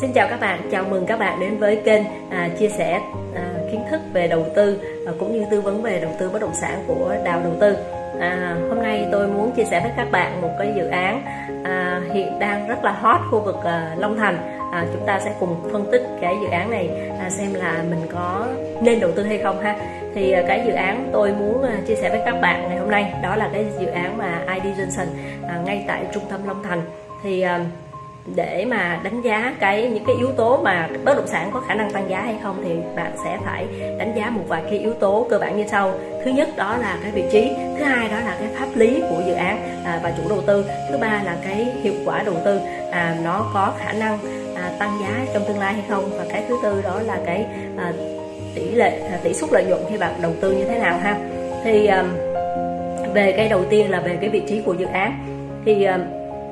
Xin chào các bạn, chào mừng các bạn đến với kênh à, chia sẻ à, kiến thức về đầu tư à, cũng như tư vấn về đầu tư bất động sản của Đào Đầu Tư. À, hôm nay tôi muốn chia sẻ với các bạn một cái dự án à, hiện đang rất là hot khu vực à, Long Thành. À, chúng ta sẽ cùng phân tích cái dự án này à, xem là mình có nên đầu tư hay không ha. Thì à, cái dự án tôi muốn à, chia sẻ với các bạn ngày hôm nay đó là cái dự án mà ID Johnson à, ngay tại trung tâm Long Thành. Thì à, để mà đánh giá cái những cái yếu tố mà bất động sản có khả năng tăng giá hay không thì bạn sẽ phải đánh giá một vài cái yếu tố cơ bản như sau. Thứ nhất đó là cái vị trí thứ hai đó là cái pháp lý của dự án à, và chủ đầu tư thứ ba là cái hiệu quả đầu tư à, nó có khả năng à, tăng giá trong tương lai hay không. Và cái thứ tư đó là cái à, tỷ lệ à, tỷ suất lợi nhuận khi bạn đầu tư như thế nào ha. Thì à, về cái đầu tiên là về cái vị trí của dự án. Thì à,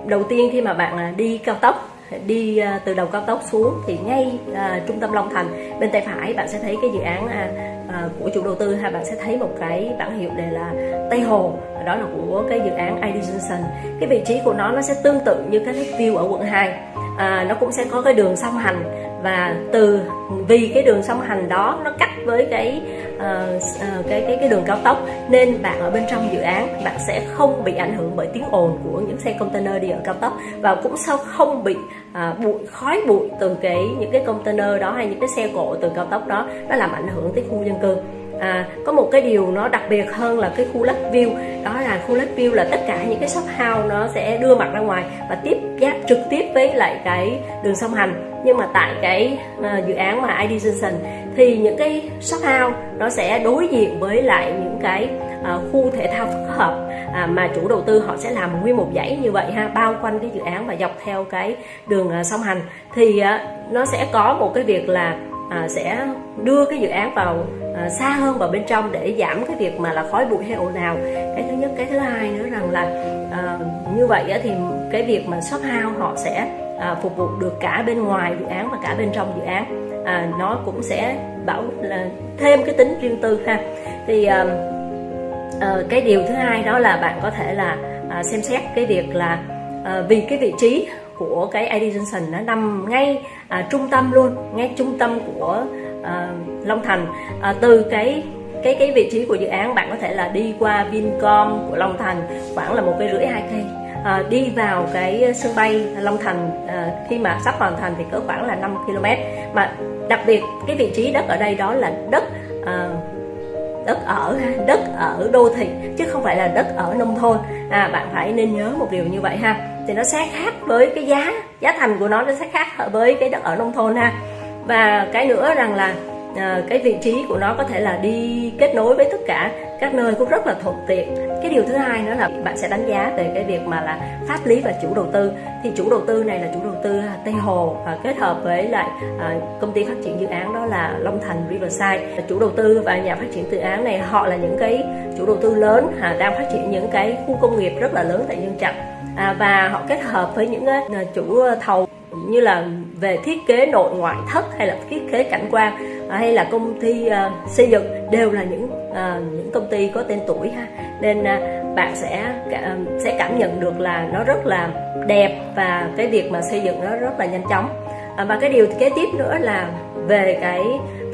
đầu tiên khi mà bạn à, đi cao tốc đi à, từ đầu cao tốc xuống thì ngay à, trung tâm Long Thành bên tay phải bạn sẽ thấy cái dự án à, à, của chủ đầu tư ha bạn sẽ thấy một cái bảng hiệu đề là Tây Hồ. Đó là của cái dự án Edison cái vị trí của nó nó sẽ tương tự như cái view ở quận 2 à, nó cũng sẽ có cái đường song hành và từ vì cái đường song hành đó nó cắt với cái uh, cái cái cái đường cao tốc. Nên bạn ở bên trong dự án bạn sẽ không bị ảnh hưởng bởi tiếng ồn của những xe container đi ở cao tốc. Và cũng sao không bị uh, bụi khói bụi từ cái những cái container đó hay những cái xe cộ từ cao tốc đó nó làm ảnh hưởng tới khu dân cư à, có một cái điều nó đặc biệt hơn là cái khu Lakeview đó là khu Lakeview là tất cả những cái shop house nó sẽ đưa mặt ra ngoài và tiếp giáp trực tiếp với lại cái đường song hành. Nhưng mà tại cái uh, dự án mà ID thì những cái shop house nó sẽ đối diện với lại những cái uh, khu thể thao phức hợp à, mà chủ đầu tư họ sẽ làm nguyên một dãy như vậy ha bao quanh cái dự án và dọc theo cái đường uh, song hành. Thì uh, nó sẽ có một cái việc là à, sẽ đưa cái dự án vào à, xa hơn vào bên trong để giảm cái việc mà là khói bụi hay ồn ào. Cái thứ nhất cái thứ hai nữa rằng là à, như vậy thì cái việc mà shop house họ sẽ à, phục vụ được cả bên ngoài dự án và cả bên trong dự án. À, nó cũng sẽ bảo là thêm cái tính riêng tư ha. Thì à, à, cái điều thứ hai đó là bạn có thể là à, xem xét cái việc là à, vì cái vị trí của cái ID Johnson nó nằm ngay à, trung tâm luôn ngay trung tâm của à, Long Thành. À, từ cái cái cái vị trí của dự án bạn có thể là đi qua Vincom của Long Thành khoảng là một cây rưỡi hai cây. À, đi vào cái sân bay Long Thành à, khi mà sắp hoàn thành thì cỡ khoảng là 5 km. Mà đặc biệt cái vị trí đất ở đây đó là đất à, đất ở đất ở đô thị chứ không phải là đất ở nông thôn. À bạn phải nên nhớ một điều như vậy ha thì nó sẽ khác với cái giá giá thành của nó nó sẽ khác với cái đất ở nông thôn ha. Và cái nữa rằng là à, cái vị trí của nó có thể là đi kết nối với tất cả các nơi cũng rất là thuận tiện. Cái điều thứ hai nữa là bạn sẽ đánh giá về cái việc mà là pháp lý và chủ đầu tư. Thì chủ đầu tư này là chủ đầu tư Tây Hồ à, kết hợp với lại à, công ty phát triển dự án đó là Long Thành Riverside. Chủ đầu tư và nhà phát triển dự án này họ là những cái chủ đầu tư lớn à, đang phát triển những cái khu công nghiệp rất là lớn tại Nhân Trạch à, và họ kết hợp với những uh, chủ ờ, thầu như là về thiết kế nội ngoại thất hay là thiết kế cảnh quan à, hay là công ty uh, xây dựng đều là những uh, những công ty có tên tuổi ha. Nên uh, bạn sẽ uh, sẽ cảm nhận được là nó rất là đẹp và cái việc mà xây dựng nó rất là nhanh chóng. Uh, và cái điều kế tiếp nữa là về cái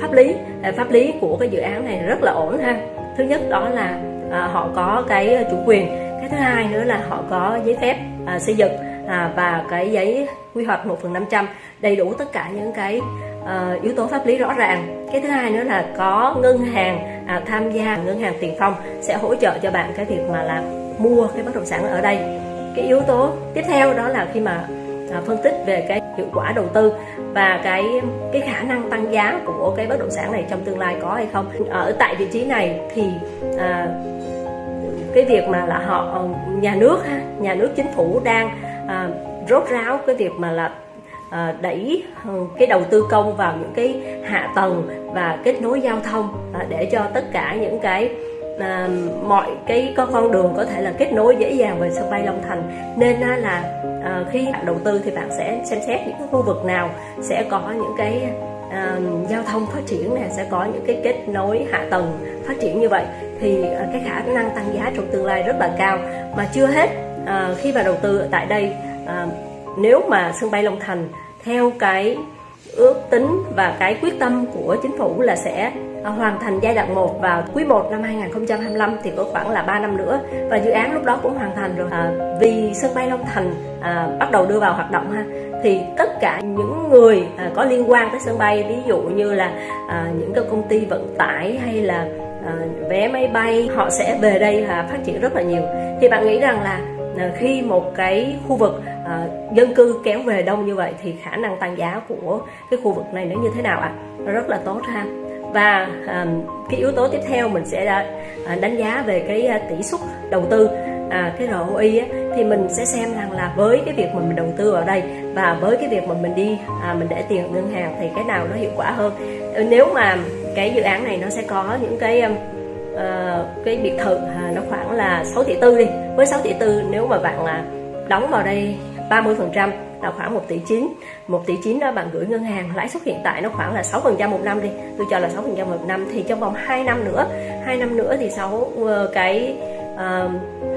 pháp lý uh, pháp lý của cái dự án này rất là ổn ha. Thứ nhất đó là uh, họ có cái chủ quyền thứ hai nữa là họ có giấy phép à, xây dựng à, và cái giấy quy hoạch 1 phần 500 đầy đủ tất cả những cái à, yếu tố pháp lý rõ ràng. Cái thứ hai nữa là có ngân hàng à, tham gia ngân hàng tiền phong sẽ hỗ trợ cho bạn cái việc mà là mua cái bất động sản ở đây. Cái yếu tố tiếp theo đó là khi mà à, phân tích về cái hiệu quả đầu tư và cái cái khả năng tăng giá của cái bất động sản này trong tương lai có hay không. Ở tại vị trí này thì à, cái việc mà là họ ờ, nhà nước ha nhà nước chính phủ đang à, rốt ráo cái việc mà là à, đẩy cái đầu tư công vào những cái hạ tầng và kết nối giao thông à, để cho tất cả những cái à, mọi cái có con đường có thể là kết nối dễ dàng về sân bay Long Thành. Nên là à, khi bạn đầu tư thì bạn sẽ xem xét những cái khu vực nào sẽ có những cái uh, giao thông phát triển này sẽ có những cái kết nối hạ tầng phát triển như vậy thì uh, cái khả năng tăng giá trong tương lai rất là cao. Mà chưa hết uh, khi mà đầu tư tại đây uh, nếu mà sân bay Long Thành theo cái ước tính và cái quyết tâm của chính phủ là sẽ hoàn thành giai đoạn 1 vào quý 1 năm 2025 thì có khoảng là 3 năm nữa. Và dự án lúc đó cũng hoàn thành rồi. À, vì sân bay Long Thành à, bắt đầu đưa vào hoạt động ha thì tất cả những người à, có liên quan tới sân bay ví dụ như là à, những cái công ty vận tải hay là à, vé máy bay họ sẽ về đây và phát triển rất là nhiều thì bạn nghĩ rằng là à, khi một cái khu vực à, dân cư kéo về đông như vậy thì khả năng tăng giá của cái khu vực này nó như thế nào ạ à? rất là tốt ha và à, cái yếu tố tiếp theo mình sẽ à, đánh giá về cái à, tỷ suất đầu tư à, cái ROI á, thì mình sẽ xem rằng là với cái việc mà mình đầu tư vào đây và với cái việc mà mình đi à, mình để tiền ngân hàng thì cái nào nó hiệu quả hơn? Ừ, nếu mà cái dự án này nó sẽ có những cái uh, cái biệt thự à, nó khoảng là 6 tỷ tư đi. Với 6 tỷ tư nếu mà bạn là đóng vào đây 30 phần trăm là khoảng 1 tỷ 9 1 tỷ 9 đó bạn gửi ngân hàng lãi suất hiện tại nó khoảng là 6 phần trăm một năm đi. Tôi cho là 6 phần trăm một năm thì trong vòng 2 năm nữa. 2 năm nữa thì 6 ờ, cái uh,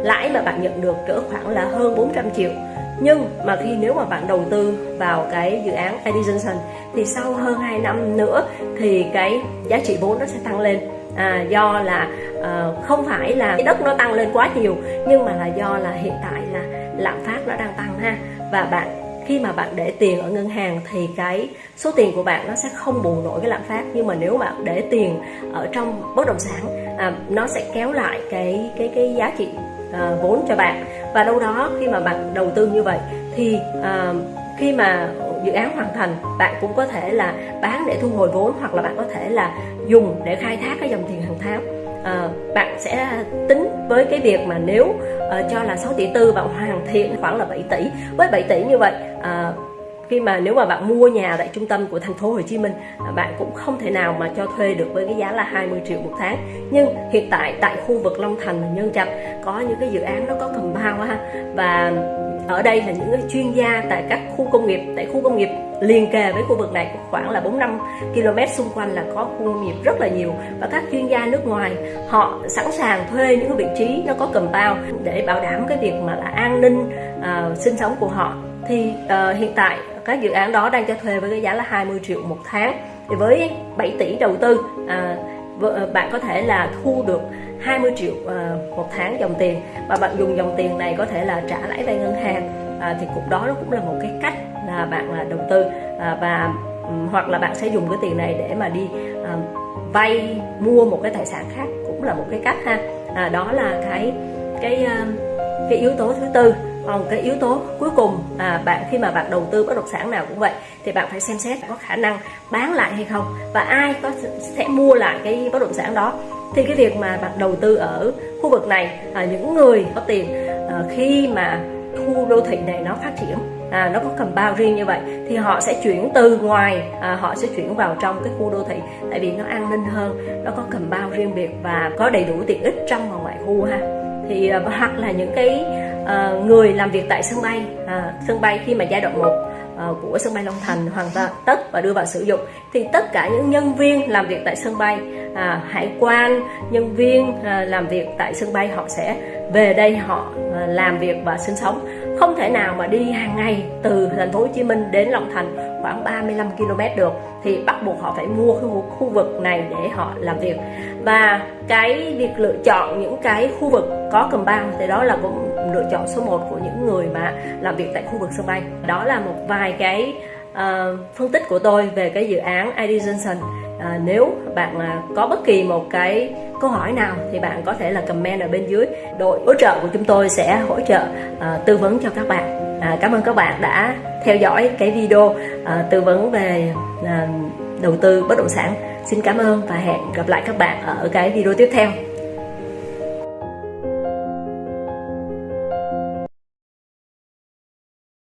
lãi mà bạn nhận được cỡ khoảng là hơn 400 triệu. Nhưng mà khi nếu mà bạn đầu tư vào cái dự án Edison thì sau hơn 2 năm nữa thì cái giá trị vốn nó sẽ tăng lên. À, do là à, không phải là cái đất nó tăng lên quá nhiều nhưng mà là do là hiện tại là lạm phát nó đang tăng ha. Và bạn khi mà bạn để tiền ở ngân hàng thì cái số tiền của bạn nó sẽ không bù nổi cái lạm phát. Nhưng mà nếu bạn để tiền ở trong bất động sản à, nó sẽ kéo lại cái cái cái giá trị à, vốn cho bạn. Và đâu đó khi mà bạn đầu tư như vậy thì à, khi mà dự án hoàn thành bạn cũng có thể là bán để thu hồi vốn hoặc là bạn có thể là dùng để khai thác cái dòng tiền hàng tháng. À, bạn sẽ tính với cái việc mà nếu à, cho là 6 tỷ tư bạn hoàn thiện khoảng là 7 tỷ. Với 7 tỷ như vậy à, khi mà nếu mà bạn mua nhà tại trung tâm của thành phố Hồ Chí Minh à, bạn cũng không thể nào mà cho thuê được với cái giá là 20 triệu một tháng. Nhưng hiện tại tại khu vực Long Thành và Nhân Trạch có những cái dự án nó có cầm bao ha. Và ở đây là những chuyên gia tại các khu công nghiệp tại khu công nghiệp liền kề với khu vực này khoảng là 4 5 km xung quanh là có khu công nghiệp rất là nhiều. Và các chuyên gia nước ngoài họ sẵn sàng thuê những cái vị trí nó có cầm bao để bảo đảm cái việc mà là an ninh uh, sinh sống của họ. Thì uh, hiện tại các dự án đó đang cho thuê với cái giá là 20 triệu một tháng. Thì với 7 tỷ đầu tư à, ờ, bạn có thể là thu được 20 triệu à, một tháng dòng tiền. Và bạn dùng dòng tiền này có thể là trả lãi vay ngân hàng. À, thì cũng đó nó cũng là một cái cách là bạn là đầu tư. À, và hoặc là bạn sẽ dùng cái tiền này để mà đi à, vay mua một cái tài sản khác cũng là một cái cách ha. À, đó là cái cái cái yếu tố thứ tư còn cái yếu tố cuối cùng à, bạn khi mà bạn đầu tư bất động sản nào cũng vậy thì bạn phải xem xét có khả năng bán lại hay không và ai có sẽ mua lại cái bất động sản đó. Thì cái việc mà bạn đầu tư ở khu vực này à, những người có tiền à, khi mà khu đô thị này nó phát triển à, nó có cầm bao riêng như vậy thì họ sẽ chuyển từ ngoài à, họ sẽ chuyển vào trong cái khu đô thị tại vì nó an ninh hơn nó có cầm bao riêng biệt và có đầy đủ tiện ích trong và ngoài khu ha. Thì à, hoặc là những cái à, người làm việc tại sân bay à, sân bay khi mà giai đoạn 1 à, ờ, của sân bay Long Thành hoàn tất và đưa vào sử dụng. Thì tất cả những nhân viên làm việc tại sân bay à, hải quan nhân viên à, làm việc tại sân bay họ sẽ về đây họ à, làm việc và sinh sống. Không thể nào mà đi hàng ngày từ thành phố Hồ Chí Minh đến Long Thành khoảng 35 km được thì bắt buộc họ phải mua khu, khu vực này để họ làm việc. Và cái việc lựa chọn những cái khu vực có cầm băng thì đó là cũng lựa chọn số 1 của những người mà làm việc tại khu vực sân bay. Đó là một vài cái uh, phân tích của tôi về cái dự án ID Johnson à, nếu bạn à, có bất kỳ một cái câu hỏi nào thì bạn có thể là comment ở bên dưới. Đội hỗ trợ của chúng tôi sẽ hỗ trợ à, tư vấn cho các bạn. À, cảm ơn các bạn đã theo dõi cái video à, tư vấn về à, đầu tư bất động sản. Xin cảm ơn và hẹn gặp lại các bạn ở cái video tiếp theo.